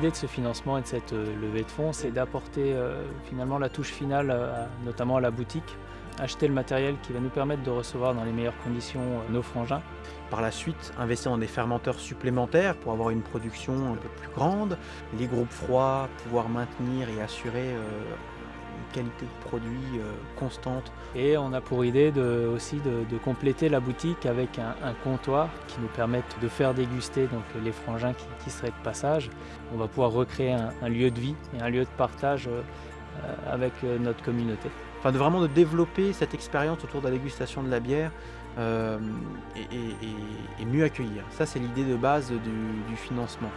L'idée de ce financement et de cette levée de fonds, c'est d'apporter finalement la touche finale, notamment à la boutique, acheter le matériel qui va nous permettre de recevoir dans les meilleures conditions nos frangins. Par la suite, investir dans des fermenteurs supplémentaires pour avoir une production un peu plus grande, les groupes froids, pouvoir maintenir et assurer une qualité de produit constante. Et on a pour idée de, aussi de, compléter la boutique avec un, comptoir qui nous permette de faire déguster donc, les frangins qui, seraient de passage. On va pouvoir recréer un, lieu de vie et un lieu de partage avec notre communauté enfin de vraiment de développer cette expérience autour de la dégustation de la bière euh, et, mieux accueillir. Ça c'est l'idée de base du financement.